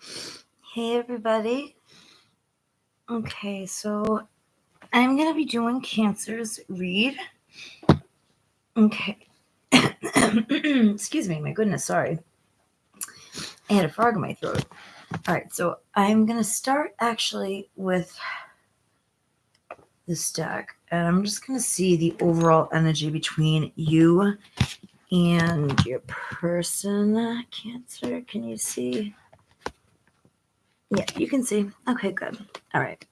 Hey, everybody. Okay, so I'm going to be doing Cancer's read. Okay. Excuse me, my goodness, sorry. I had a frog in my throat. All right, so I'm going to start actually with this deck, and I'm just going to see the overall energy between you and your person. Cancer, can you see? Yeah, you can see. Okay, good. All right.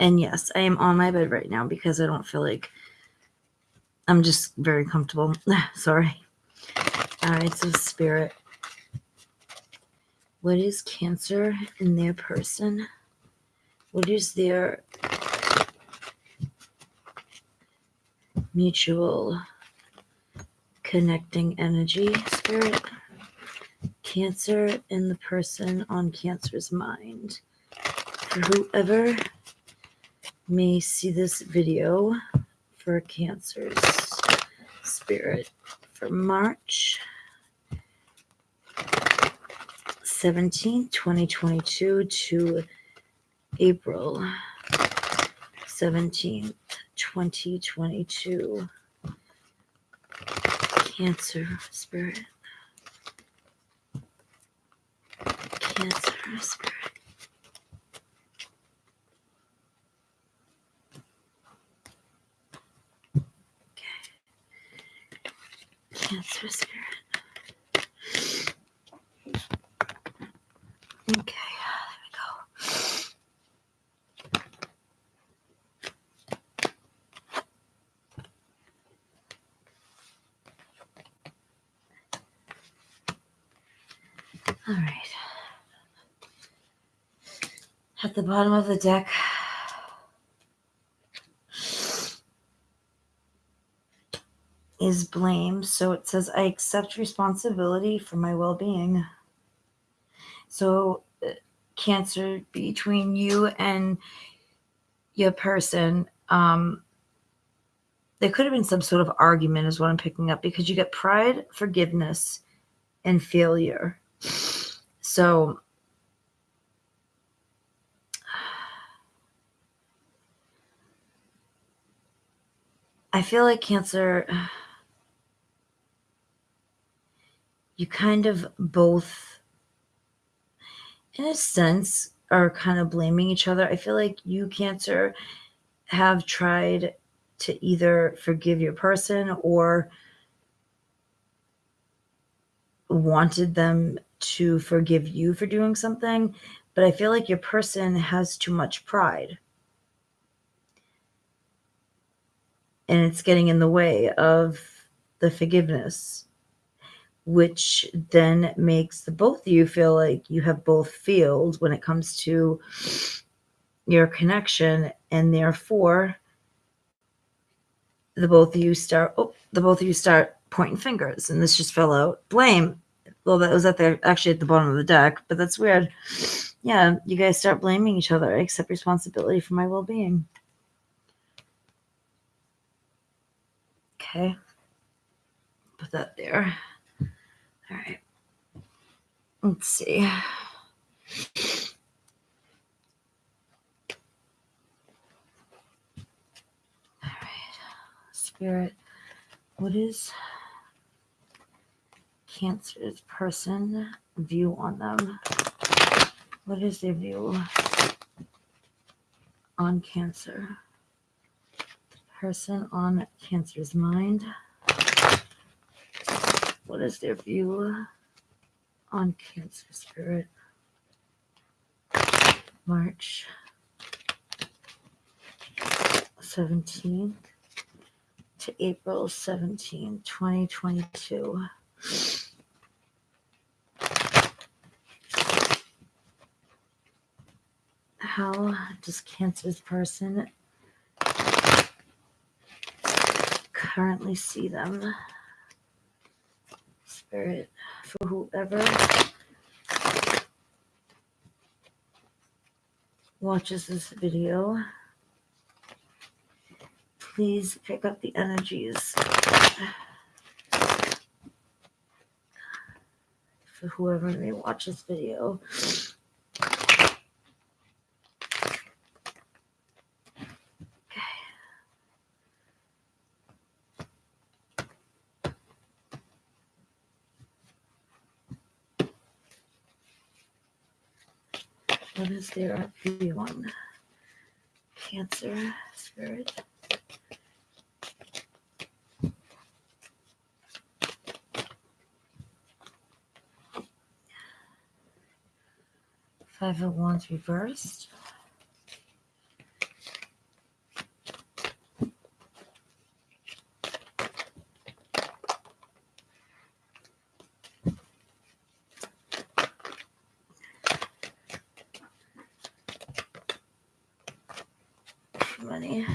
And yes, I am on my bed right now because I don't feel like I'm just very comfortable. Sorry. All right, so spirit. What is cancer in their person? What is their mutual connecting energy, spirit? Cancer in the person on Cancer's mind. For whoever may see this video for Cancer's spirit for March 17, 2022 to April 17th, 2022. Cancer spirit. Cancer spirit. Okay. Cancer spirit. Okay, uh, there we go. All right. At the bottom of the deck, is blame. So it says, I accept responsibility for my well being. So, uh, Cancer between you and your person, um, there could have been some sort of argument, is what I'm picking up, because you get pride, forgiveness, and failure. So, I feel like Cancer, you kind of both, in a sense, are kind of blaming each other. I feel like you, Cancer, have tried to either forgive your person or wanted them to forgive you for doing something, but I feel like your person has too much pride. And it's getting in the way of the forgiveness, which then makes the both of you feel like you have both failed when it comes to your connection, and therefore the both of you start oh, the both of you start pointing fingers, and this just fell out. Blame well, that was at the actually at the bottom of the deck, but that's weird. Yeah, you guys start blaming each other. I accept responsibility for my well Okay. Put that there. All right. Let's see. All right. Spirit, what is Cancer's person view on them? What is their view on Cancer? Person on Cancer's mind. What is their view on Cancer Spirit? March 17th to April 17, 2022. How does Cancer's person currently see them? Spirit, for whoever watches this video, please pick up the energies for whoever may watch this video. What is their view on Cancer spirit? Five of Wands reversed. Money.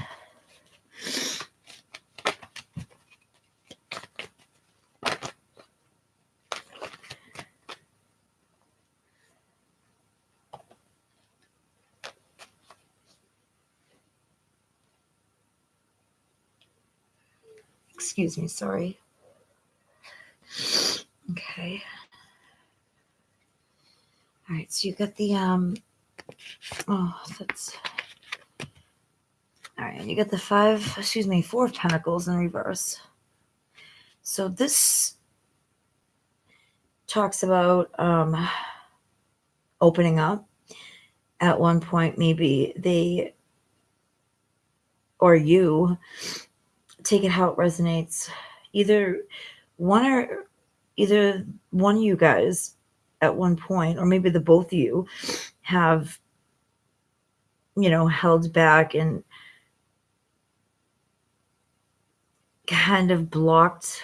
Excuse me, sorry. Okay. All right, so you got the um oh that's right, you get the five, excuse me, four of pentacles in reverse. So this talks about um opening up. At one point, maybe they or you take it how it resonates. Either one or either one of you guys at one point, or maybe the both of you have, you know, held back and kind of blocked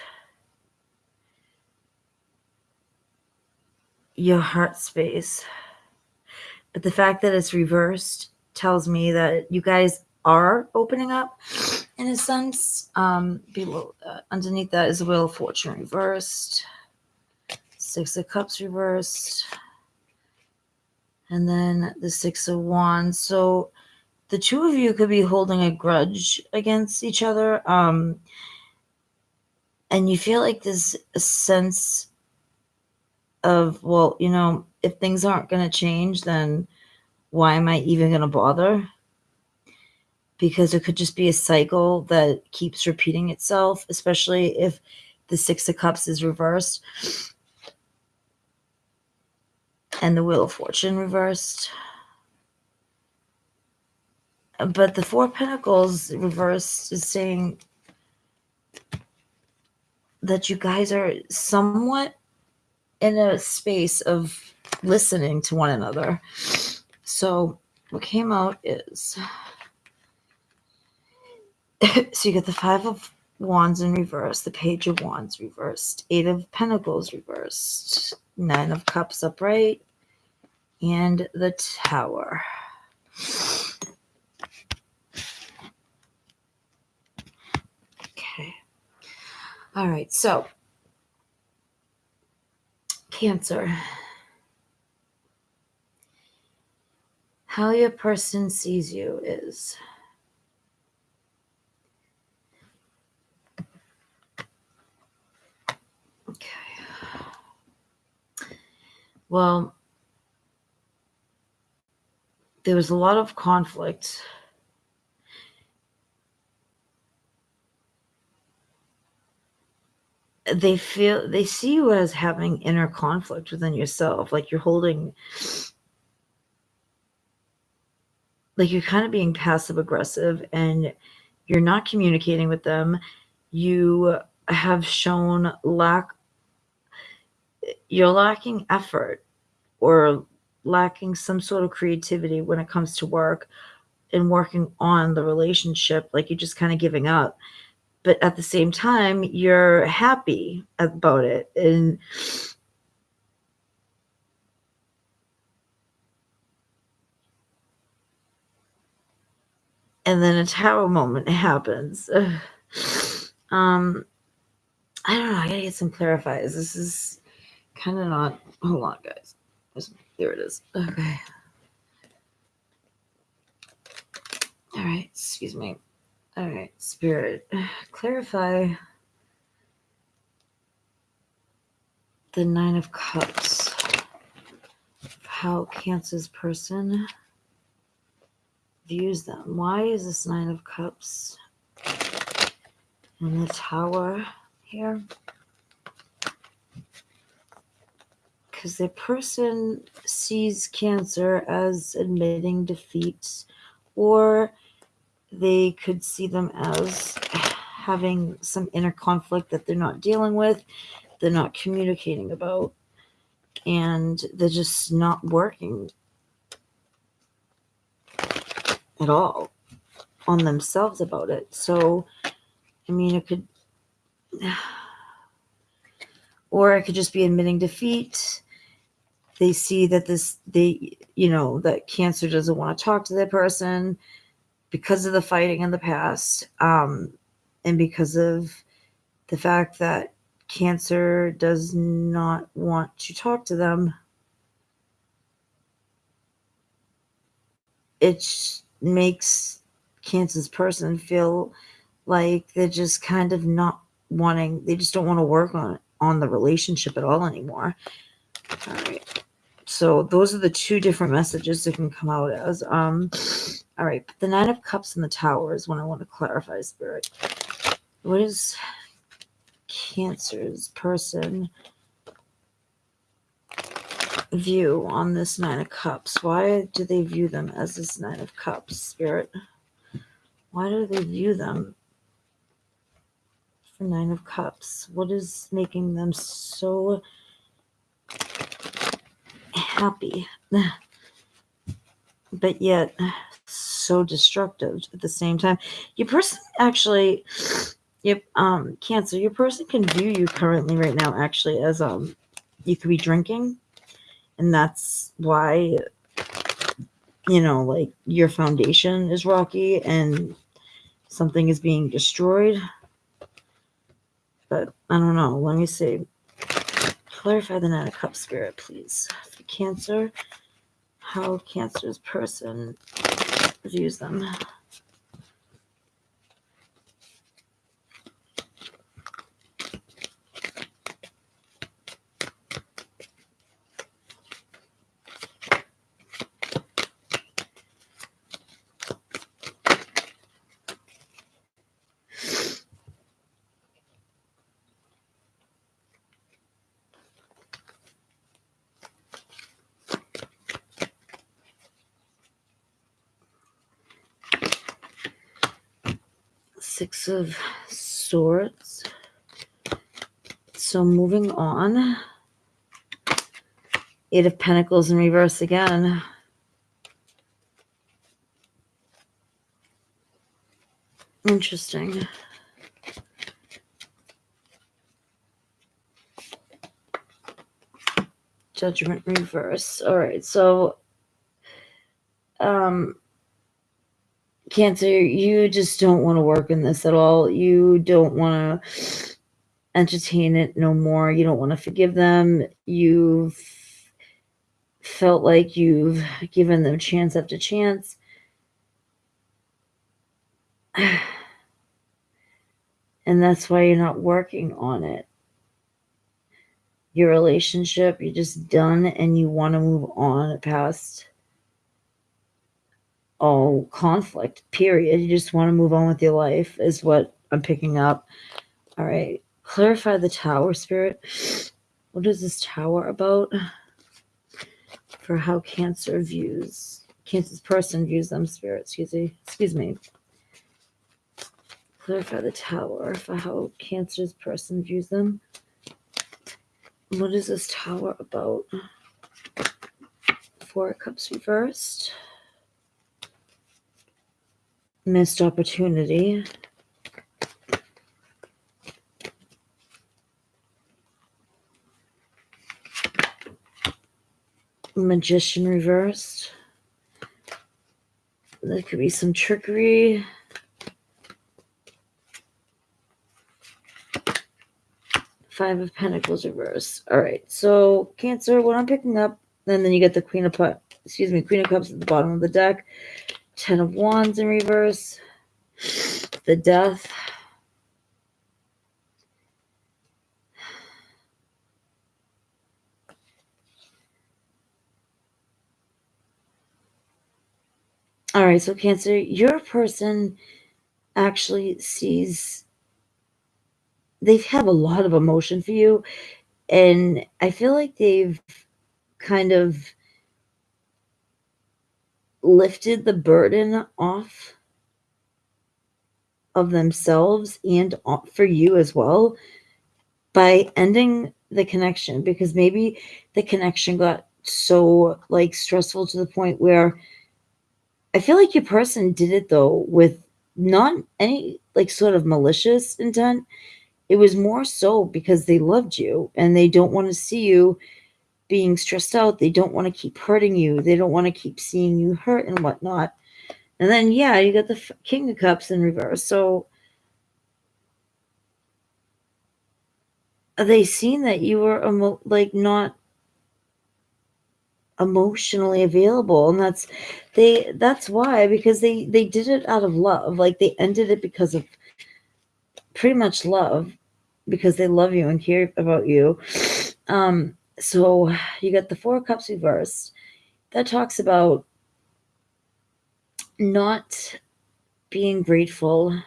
your heart space. But the fact that it's reversed tells me that you guys are opening up in a sense. Um, below, uh, underneath that is Wheel of Fortune reversed, Six of Cups reversed, and then the Six of Wands. So the two of you could be holding a grudge against each other. Um, and you feel like this sense of, well, you know, if things aren't going to change, then why am I even going to bother? Because it could just be a cycle that keeps repeating itself, especially if the Six of Cups is reversed and the Wheel of Fortune reversed. But the Four Pentacles reversed is saying that you guys are somewhat in a space of listening to one another. So what came out is so you get the five of wands in reverse, the page of wands reversed, eight of pentacles reversed, nine of cups upright, and the tower. Okay. All right. So, Cancer. How your person sees you is okay. Well, there was a lot of conflict they feel they see you as having inner conflict within yourself like you're holding like you're kind of being passive aggressive and you're not communicating with them. You have shown lack you're lacking effort or lacking some sort of creativity when it comes to work and working on the relationship like you're just kind of giving up but at the same time you're happy about it. And and then a tower moment happens. Um i don't know i gotta get some clarifiers. This is kind of not hold on guys. There it is. Okay. All right excuse me all right, Spirit, clarify the Nine of Cups. How Cancer's person views them. Why is this Nine of Cups and the Tower here? because the person sees cancer as admitting defeat or they could see them as having some inner conflict that they're not dealing with they're not communicating about and they're just not working at all on themselves about it. So i mean it could or it could just be admitting defeat. They see that this they you know that cancer doesn't want to talk to that person because of the fighting in the past um, and because of the fact that cancer does not want to talk to them it makes cancer's person feel like they're just kind of not wanting they just don't want to work on on the relationship at all anymore. All right so those are the two different messages that can come out as. Um, all right, the Nine of Cups and the Tower is what I want to clarify, Spirit. What is Cancer's person view on this Nine of Cups? Why do they view them as this Nine of Cups, Spirit? Why do they view them for Nine of Cups? What is making them so happy, but yet so destructive at the same time. Your person actually, yep, um, Cancer, your person can view you currently right now actually as um, you could be drinking, and that's why, you know, like your foundation is rocky and something is being destroyed. But I don't know. Let me see. Clarify the Nine of Cups spirit, please. For Cancer, how Cancer's person views them. Six of Swords. So moving on. Eight of Pentacles in reverse again. Interesting. Judgment reverse. All right. So um Cancer, you just don't want to work in this at all. You don't want to entertain it no more. You don't want to forgive them. You've felt like you've given them chance after chance. And that's why you're not working on it. Your relationship, you're just done and you want to move on past all conflict, period. You just want to move on with your life, is what I'm picking up. All right. Clarify the tower spirit. What is this tower about? For how Cancer views, Cancer's person views them, spirit, excuse me. Excuse me. Clarify the tower for how Cancer's person views them. What is this tower about? Four cups reversed missed opportunity. Magician reversed. There could be some trickery. Five of Pentacles reversed. All right, so Cancer, what I'm picking up, and then you get the Queen of Cups, excuse me, Queen of Cups at the bottom of the deck. Ten of Wands in reverse. The Death. All right, so Cancer, your person actually sees, they have a lot of emotion for you. And I feel like they've kind of lifted the burden off of themselves and for you as well by ending the connection because maybe the connection got so like stressful to the point where I feel like your person did it though with not any like sort of malicious intent. It was more so because they loved you and they don't want to see you being stressed out. They don't want to keep hurting you. They don't want to keep seeing you hurt and whatnot. And then, yeah, you got the King of Cups in reverse. So they seen that you were emo- like not emotionally available and that's they that's why because they they did it out of love like they ended it because of pretty much love because they love you and care about you um so you got the four cups reversed that talks about not being grateful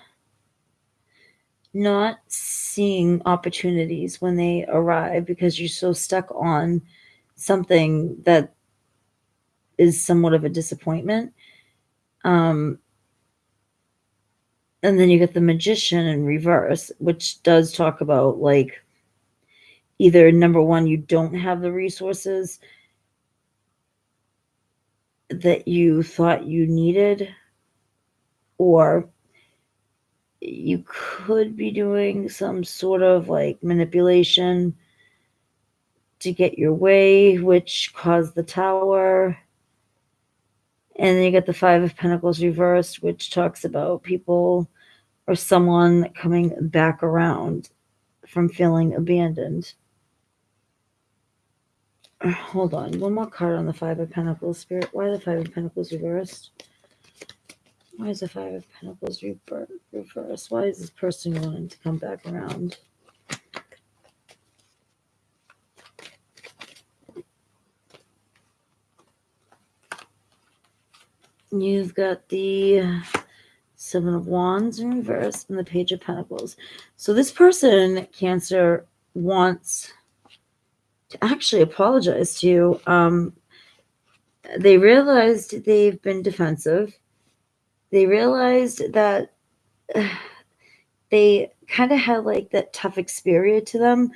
not seeing opportunities when they arrive because you're so stuck on something that is somewhat of a disappointment. Um, and then you get the magician in reverse, which does talk about like either number one, you don't have the resources that you thought you needed, or you could be doing some sort of like manipulation to get your way, which caused the tower. And then you get the Five of Pentacles reversed, which talks about people or someone coming back around from feeling abandoned. Hold on, one more card on the Five of Pentacles, Spirit. Why the Five of Pentacles reversed? Why is the Five of Pentacles reversed? Why is this person wanting to come back around? You've got the Seven of Wands in reverse and the Page of Pentacles. So this person, Cancer, wants to actually apologize to you. Um, they realized they've been defensive. They realized that uh, they kind of had like that tough experience to them.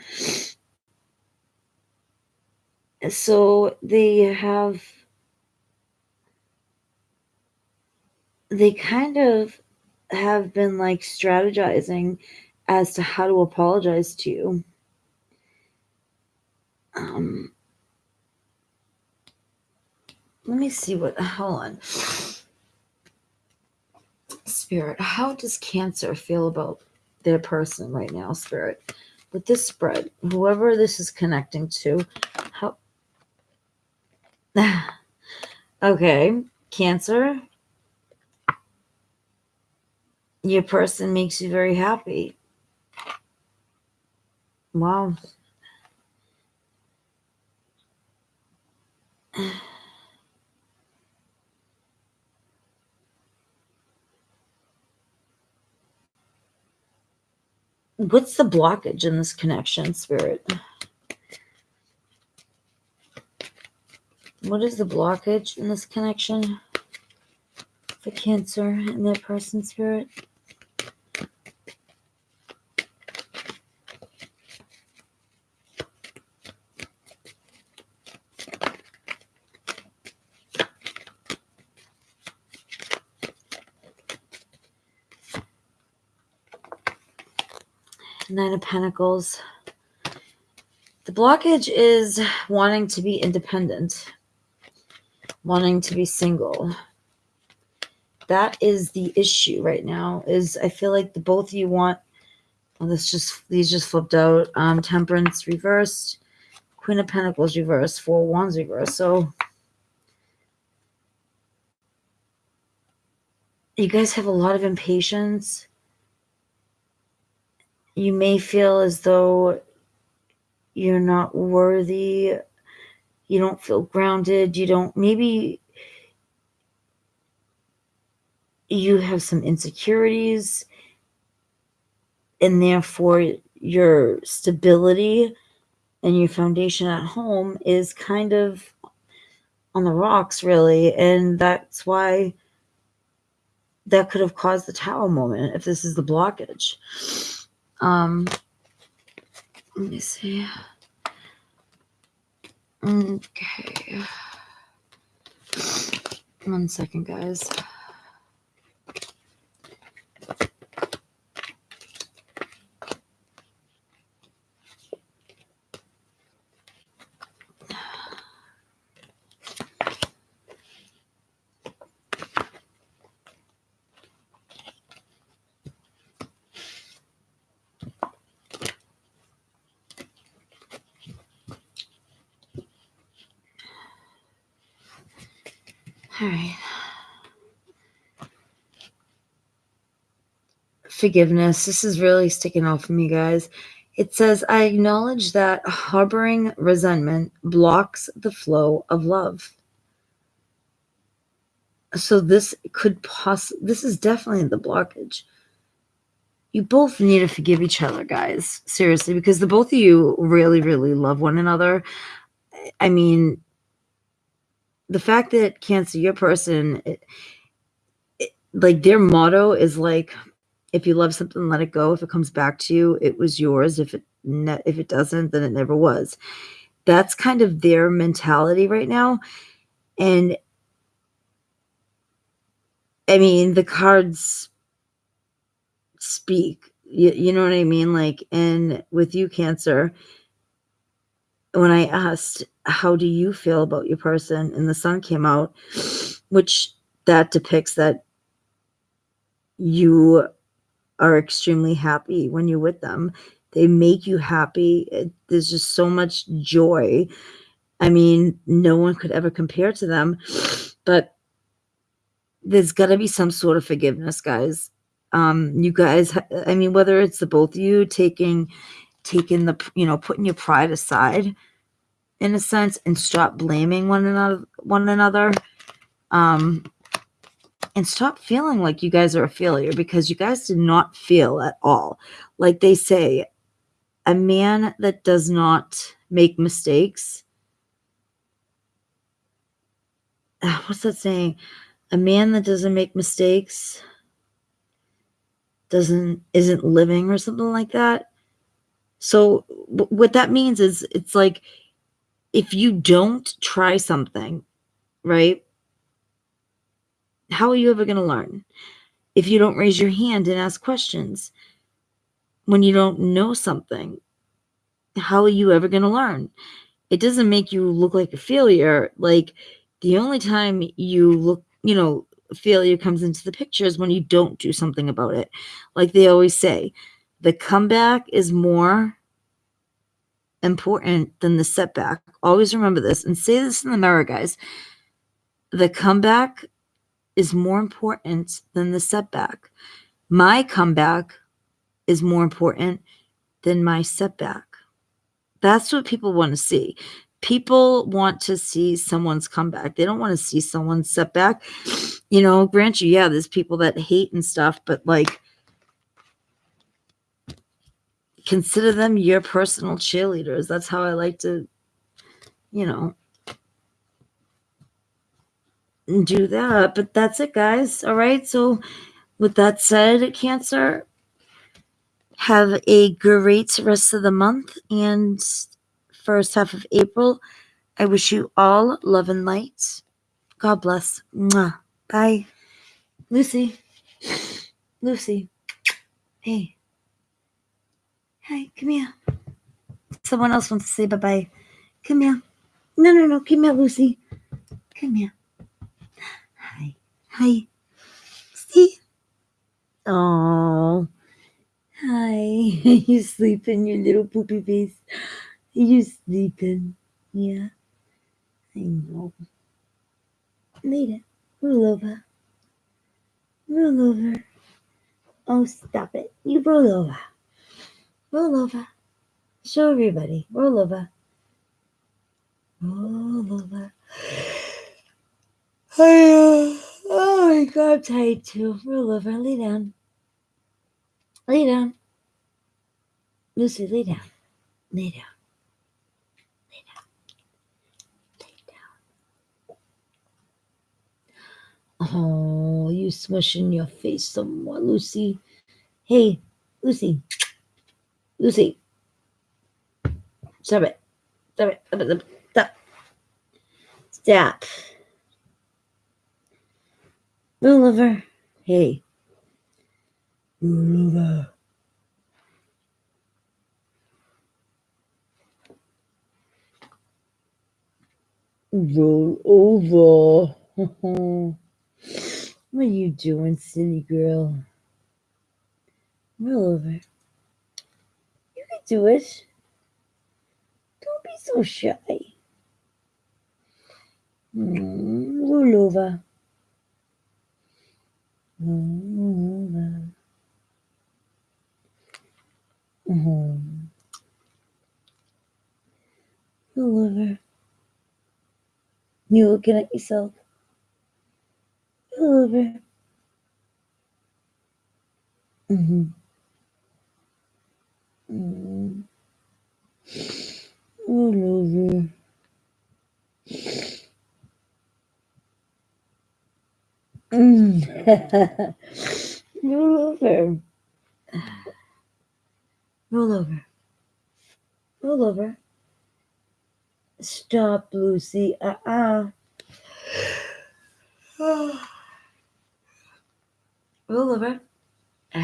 So they have they kind of have been like strategizing as to how to apologize to you. Um, let me see what, hold on. Spirit, how does Cancer feel about their person right now, Spirit? With this spread, whoever this is connecting to, how. okay, Cancer, your person makes you very happy. Wow. What's the blockage in this connection, Spirit? What is the blockage in this connection for Cancer in that person, Spirit? Nine of Pentacles. The blockage is wanting to be independent, wanting to be single. That is the issue right now. Is I feel like the both of you want. Well, this just these just flipped out. Um, Temperance reversed, Queen of Pentacles reversed, Four Wands reversed. So you guys have a lot of impatience you may feel as though you're not worthy you don't feel grounded you don't maybe you have some insecurities and therefore your stability and your foundation at home is kind of on the rocks, really. And that's why that could have caused the tower moment if this is the blockage. Um, let me see. Okay. One second, guys. Forgiveness. This is really sticking out for me, guys. It says, I acknowledge that harboring resentment blocks the flow of love. So this could possibly, this is definitely the blockage. You both need to forgive each other, guys. Seriously, because the both of you really, really love one another. I mean, the fact that Cancer, your person, it, it, like their motto is like, if you love something, let it go. If it comes back to you, it was yours. If it ne- if it doesn't, then it never was. That's kind of their mentality right now, and I mean the cards speak. You, you know what I mean? Like, and with you, Cancer, when I asked, how do you feel about your person? And the sun came out, which that depicts that you are extremely happy when you're with them. They make you happy. It, there's just so much joy. I mean, no one could ever compare to them, but there's got to be some sort of forgiveness, guys. Um, you guys, I mean, whether it's the both of you taking, taking the, you know, putting your pride aside in a sense and stop blaming one another, one another. Um, and stop feeling like you guys are a failure because you guys did not feel at all. Like they say, a man that does not make mistakes. What's that saying? A man that doesn't make mistakes doesn't isn't living or something like that. So what that means is it's like if you don't try something, right? How are you ever going to learn? If you don't raise your hand and ask questions, when you don't know something, how are you ever going to learn? It doesn't make you look like a failure. Like the only time you look, you know, failure comes into the picture is when you don't do something about it. Like they always say, the comeback is more important than the setback. Always remember this and say this in the mirror, guys. The comeback is more important than the setback. My comeback is more important than my setback. That's what people want to see. People want to see someone's comeback. They don't want to see someone's setback. You know, grant you, yeah, there's people that hate and stuff, but like, consider them your personal cheerleaders. That's how I like to, you know, do that. But that's it, guys. All right. So, with that said, Cancer, have a great rest of the month and first half of April. I wish you all love and light. God bless. Mwah. Bye. Lucy. Lucy. Hey. Hi, come here. Someone else wants to say bye bye. Come here. No, no, no. Come here, Lucy. Come here. Hi. See? Oh. Hi. you sleeping, your little poopy face? You sleeping? Yeah. I know. Later. Roll over. Roll over. Oh, stop it. You roll over. Roll over. Show everybody. Roll over. Roll over. Hi. Oh my god, I'm tired too. Roll over, lay down. Lay down. Lucy, lay down. Lay down. Lay down. Lay down. Oh, you smushing your face some more, Lucy. Hey, Lucy. Lucy. Stop it. Stop it. Stop it. Stop. Stop. Roll over. Hey. Roll over. Roll over. what are you doing, silly girl? Roll over. You can do it. Don't be so shy. Mm, roll over. Mm-hmm. Over. You looking at yourself? Roll over. Mm-hmm. Mm. Roll over. Mm. Roll over. Roll over. Roll over. Stop, Lucy. Uh-uh. Roll over.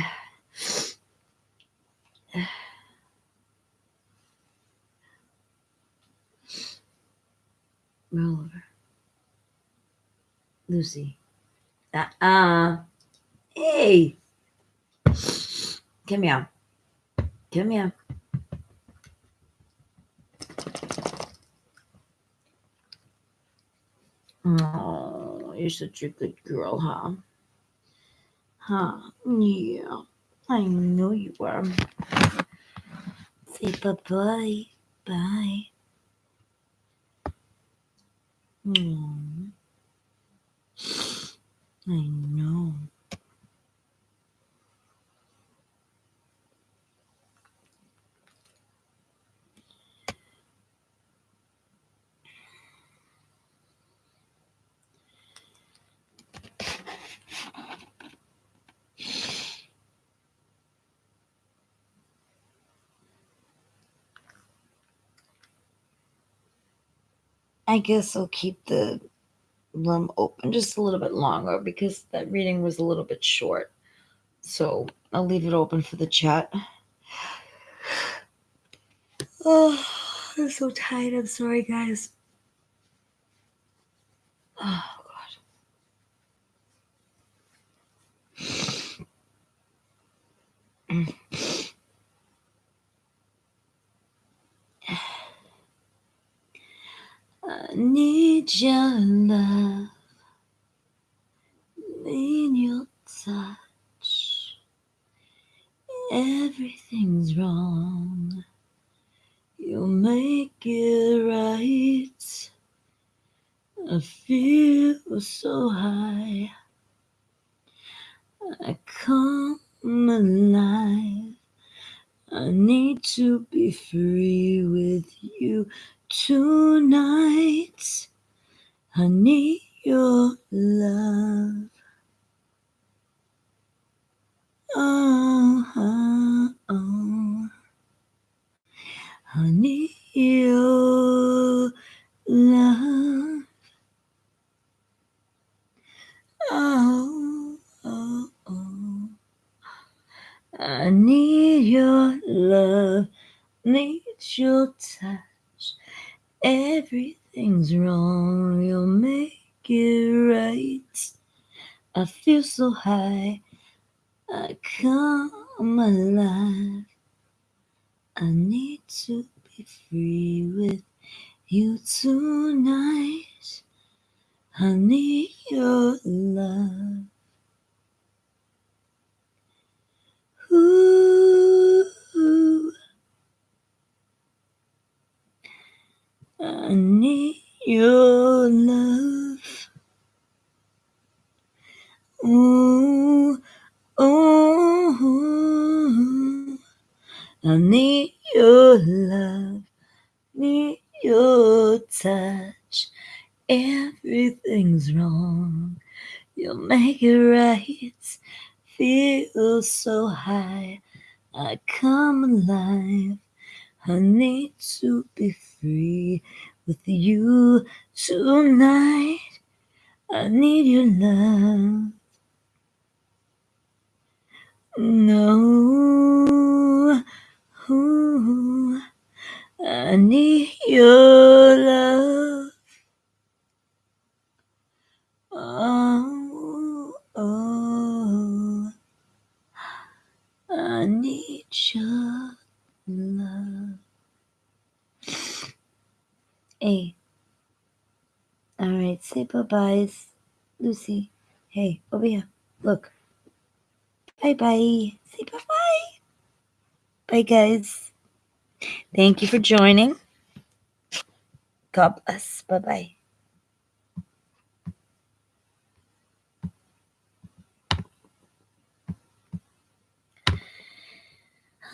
Roll over. Lucy. Uh-uh. Hey. Come here. Come here. Oh, you're such a good girl, huh? Huh? Yeah. I know you are. Say bye-bye. Bye. Mm. I know. I guess I'll keep the room open just a little bit longer because that reading was a little bit short. So I'll leave it open for the chat. Oh, I'm so tired. I'm sorry, guys. Oh, God. Need your love, need your touch. Everything's wrong. You'll make it right. I feel so high. I come alive. I need to be free with you tonight. I need your love. Oh, oh, oh. I need your love. Oh, oh, oh. I need your love, need touch. Everything's wrong, you'll make it right. I feel so high, I come alive. I need to be free with you tonight. I need your love. Ooh, I need your love. Ooh, oh, I need your love, need your touch. Everything's wrong. You'll make it right. Feel so high. I come alive. I need to be free with you tonight. I need your love. No, ooh, I need your love. Oh, oh, I need your love. Hey. All right, say bye byes. Lucy, hey, over here. Look. Bye bye. Say bye bye. Guys. Thank you for joining. God bless. Bye bye.